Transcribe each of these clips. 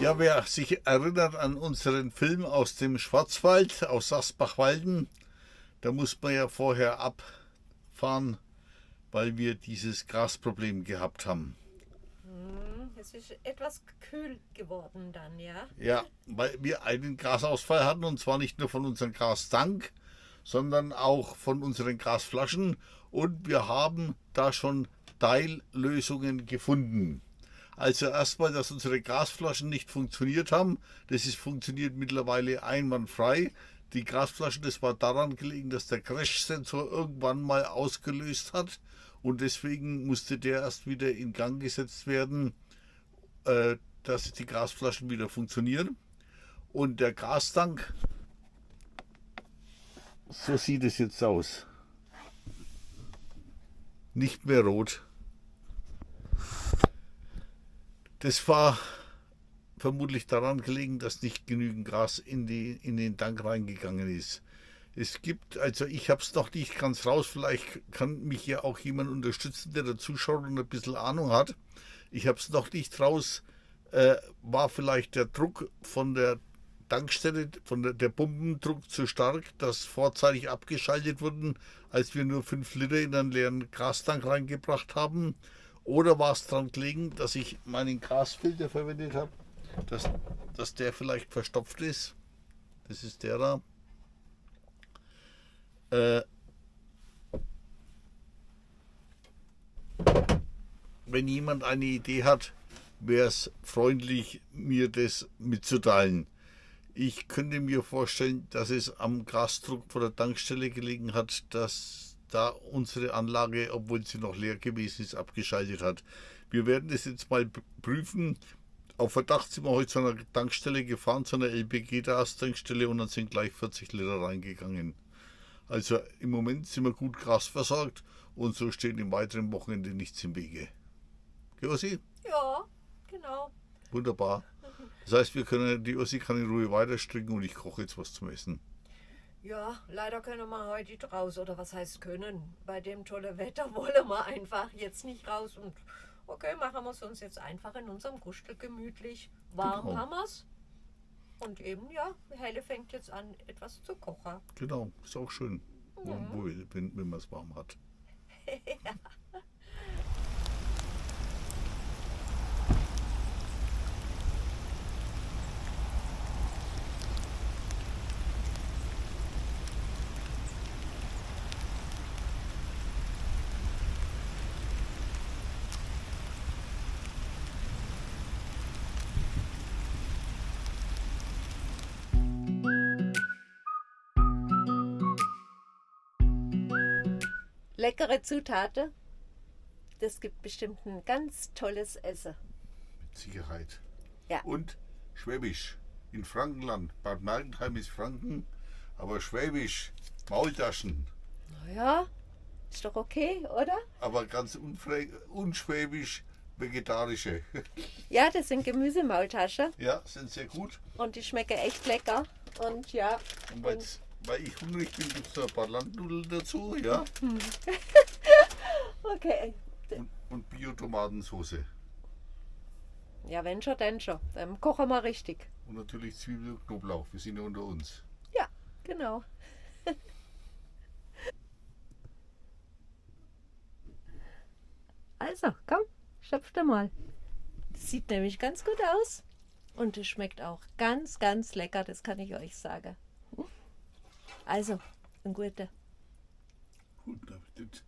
Ja, wer sich erinnert an unseren Film aus dem Schwarzwald, aus Sachsbach-Walden, da muss man ja vorher abfahren, weil wir dieses Grasproblem gehabt haben. Hm, Es ist etwas kühl geworden dann, ja? Ja, weil wir einen Grasausfall hatten und zwar nicht nur von unserem Grastank, sondern auch von unseren Grasflaschen und wir haben da schon Teillösungen gefunden. Also erstmal, dass unsere Gasflaschen nicht funktioniert haben. Das ist funktioniert mittlerweile einwandfrei. Die Gasflaschen, das war daran gelegen, dass der Crash-Sensor irgendwann mal ausgelöst hat und deswegen musste der erst wieder in Gang gesetzt werden, äh, dass die Gasflaschen wieder funktionieren. Und der Gastank, so sieht es jetzt aus. Nicht mehr rot. Das war vermutlich daran gelegen, dass nicht genügend Gras in, die, in den Tank reingegangen ist. Es gibt, also ich habe es noch nicht ganz raus, vielleicht kann mich ja auch jemand unterstützen, der da zuschaut und ein bisschen Ahnung hat. Ich habe es noch nicht raus, äh, war vielleicht der Druck von der Tankstelle, von der, der Pumpendruck zu stark, dass vorzeitig abgeschaltet wurden, als wir nur 5 Liter in einen leeren Gastank reingebracht haben. Oder war es daran gelegen, dass ich meinen Gasfilter verwendet habe, dass, dass der vielleicht verstopft ist? Das ist der da. Äh, wenn jemand eine Idee hat, wäre es freundlich, mir das mitzuteilen. Ich könnte mir vorstellen, dass es am Gasdruck von der Tankstelle gelegen hat, dass da unsere Anlage, obwohl sie noch leer gewesen ist, abgeschaltet hat. Wir werden das jetzt mal prüfen. Auf Verdacht sind wir heute zu einer Tankstelle gefahren, zu einer LPG-Gas-Tankstelle und dann sind gleich 40 Liter reingegangen. Also im Moment sind wir gut Gras versorgt und so steht im weiteren Wochenende nichts im Wege. Gell, Ossi? Ja, genau. Wunderbar. Das heißt, wir können, die Ossi kann in Ruhe weiter stricken und ich koche jetzt was zum Essen. Ja, leider können wir heute nicht raus. Oder was heißt können? Bei dem tollen Wetter wollen wir einfach jetzt nicht raus. Und okay, machen wir es uns jetzt einfach in unserem Gustel gemütlich. Warm Genau. haben wir es. Und eben, ja, Helle fängt jetzt an, etwas zu kochen. Genau, ist auch schön, wo, wo, wenn, wenn man es warm hat. Leckere Zutaten. Das gibt bestimmt ein ganz tolles Essen. Mit Sicherheit. Ja. Und Schwäbisch. In Frankenland. Bad Mergentheim ist Franken, aber Schwäbisch. Maultaschen. Naja, ist doch okay, oder? Aber ganz unschwäbisch vegetarische. Ja, das sind Gemüsemaultaschen ja, sind sehr gut. und die schmecken echt lecker. Und ja, Und weil ich hungrig bin, gibt es ein paar Landnudeln dazu, ja. okay. Und, und Bio-Tomatensauce. Ja, wenn schon, dann schon. Dann kochen wir richtig. Und natürlich Zwiebel und Knoblauch. Wir sind ja unter uns. Ja, genau. Also, komm, schöpf dir mal. Das sieht nämlich ganz gut aus. Und es schmeckt auch ganz, ganz lecker, das kann ich euch sagen. Also, ein guter. Guten Appetit.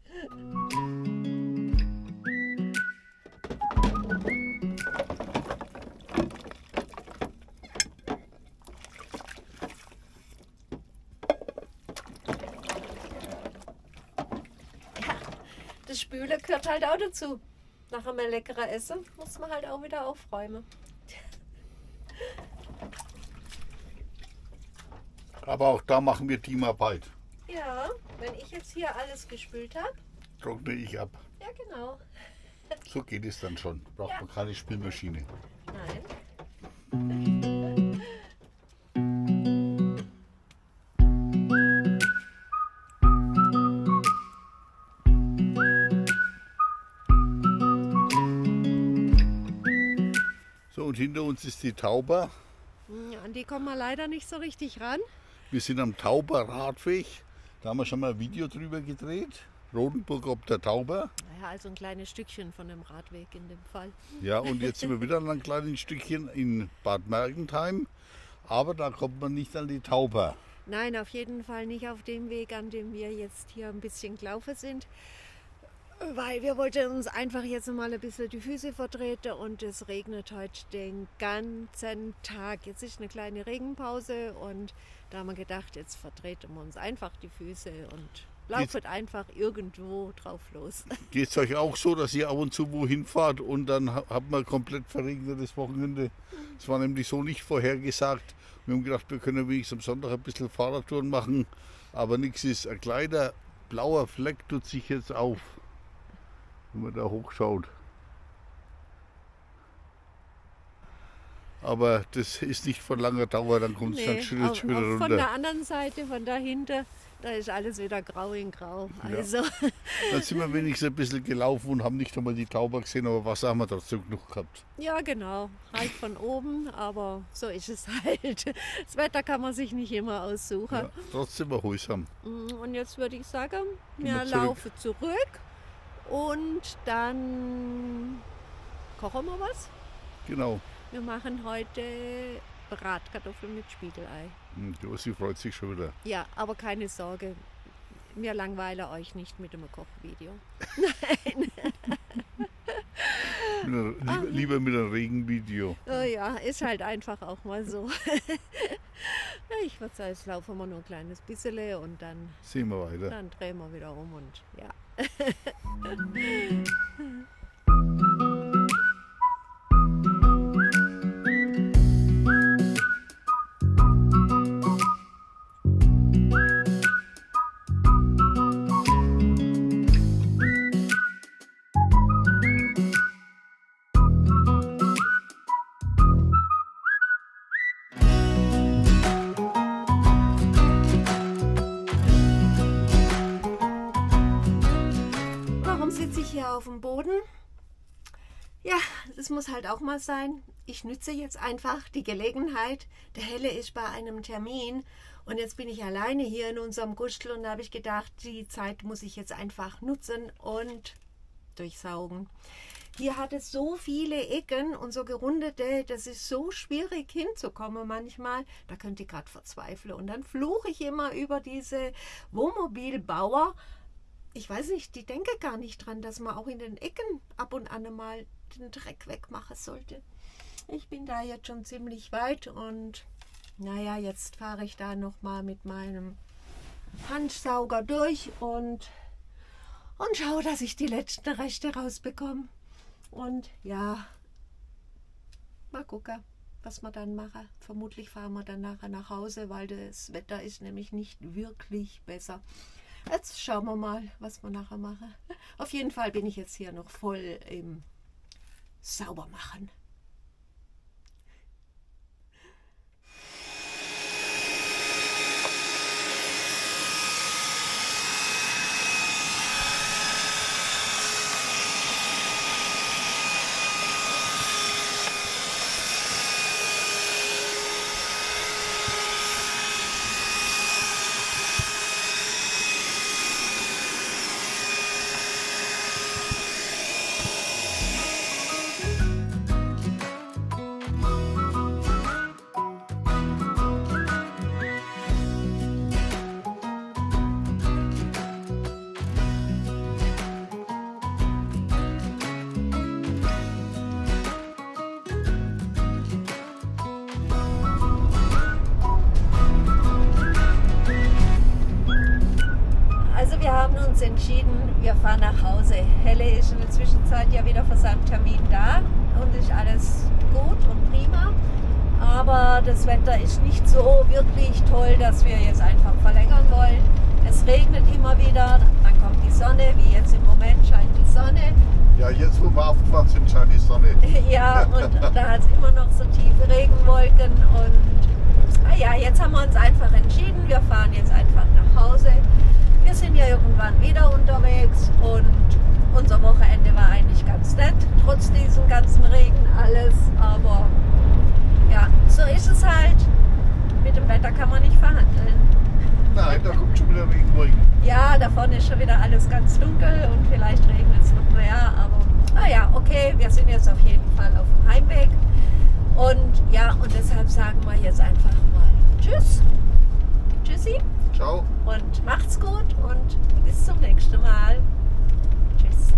Das Spüle gehört halt auch dazu. Nach einem leckeren Essen muss man halt auch wieder aufräumen. Aber auch da machen wir Teamarbeit. Ja, wenn ich jetzt hier alles gespült habe. Trockne ich ab. Ja, genau. So geht es dann schon. Braucht Ja. man keine Spülmaschine. Nein. So, und hin hinter uns ist die Tauber. Ja, An die kommen wir leider nicht so richtig ran. Wir sind am Tauber Radweg. Da haben wir schon mal ein Video drüber gedreht. Rodenburg ob der Tauber. Naja, also ein kleines Stückchen von dem Radweg in dem Fall. Ja, und jetzt sind wir wieder an einem kleinen Stückchen in Bad Mergentheim. Aber da kommt man nicht an die Tauber. Nein, auf jeden Fall nicht auf dem Weg, an dem wir jetzt hier ein bisschen gelaufen sind. Weil wir wollten uns einfach jetzt mal ein bisschen die Füße vertreten und es regnet heute den ganzen Tag. Jetzt ist eine kleine Regenpause und da haben wir gedacht, jetzt vertreten wir uns einfach die Füße und laufen einfach irgendwo drauf los. Geht es euch auch so, dass ihr ab und zu wohin fahrt und dann ha- habt man komplett verregnetes Wochenende? Es war nämlich so nicht vorhergesagt. Wir haben gedacht, wir können wenigstens am Sonntag ein bisschen Fahrradtouren machen, aber nichts ist. Ein kleiner blauer Fleck tut sich jetzt auf, wenn man da hochschaut. Aber das ist nicht von langer Dauer, dann kommt es dann schön, auf- schön wieder auf- von runter. der anderen Seite, von dahinter, da ist alles wieder grau in grau. Ja. Also, Dann sind wir wenigstens ein bisschen gelaufen und haben nicht einmal die Tauber gesehen, aber Wasser haben wir trotzdem genug gehabt. ja genau, halt von oben, aber so ist es halt. Das Wetter kann man sich nicht immer aussuchen. Ja, trotzdem erholsam. Mm, Und jetzt würde ich sagen, wir wir zurück. laufen zurück und dann kochen wir was. Genau. Wir machen heute Bratkartoffeln mit Spiegelei. Josi freut sich schon wieder. Ja, aber keine Sorge, wir langweilen euch nicht mit dem Kochvideo. Mit einer, lieber, lieber mit einem Regenvideo. Oh ja, ist halt einfach auch mal so. Ich würde sagen, jetzt laufen wir nur ein kleines bisschen und dann, Sehen wir weiter. dann drehen wir wieder um und ja. Sitze ich hier auf dem Boden? Ja, das muss halt auch mal sein. Ich nütze jetzt einfach die Gelegenheit. Der Helle ist bei einem Termin und jetzt bin ich alleine hier in unserem Gustel und da habe ich gedacht, die Zeit muss ich jetzt einfach nutzen und durchsaugen. Hier hat es so viele Ecken und so gerundete, das ist so schwierig hinzukommen manchmal. Da könnt ihr gerade verzweifeln. Und dann fluche ich immer über diese Wohnmobilbauer, ich weiß nicht, die denke gar nicht dran, dass man auch in den Ecken ab und an mal den Dreck wegmachen sollte. Ich bin da jetzt schon ziemlich weit und naja, jetzt fahre ich da nochmal mit meinem Handsauger durch und, und schaue, dass ich die letzten Reste rausbekomme. Und ja, mal gucken, was wir dann machen. Vermutlich fahren wir dann nachher nach Hause, weil das Wetter ist nämlich nicht wirklich besser. Jetzt schauen wir mal, was wir nachher machen. Auf jeden Fall bin ich jetzt hier noch voll im Saubermachen. Helle ist in der Zwischenzeit ja wieder für seinen Termin da und ist alles gut und prima. Aber das Wetter ist nicht so wirklich toll, dass wir jetzt einfach verlängern wollen. Es regnet immer wieder, dann kommt die Sonne, wie jetzt im Moment scheint die Sonne. Ja, jetzt wo wir aufgefahren sind, scheint die Sonne. Ja, und da hat es immer noch so tiefe Regenwolken. Und ah ja, jetzt haben wir uns einfach entschieden, wir fahren jetzt einfach nach Hause. Wir sind ja irgendwann wieder unterwegs und unser Wochenende war eigentlich ganz nett, trotz diesem ganzen Regen alles. Aber Ja, so ist es halt. Mit dem Wetter kann man nicht verhandeln. Nein, da kommt schon wieder Regenwolken. Ja, da vorne ist schon wieder alles ganz dunkel und vielleicht regnet es noch mehr, aber naja, okay, wir sind jetzt auf jeden Fall auf dem Heimweg. Und ja, und deshalb sagen wir jetzt einfach mal Tschüss. Tschüssi Ciao. und macht's gut und bis zum nächsten Mal. Tschüss.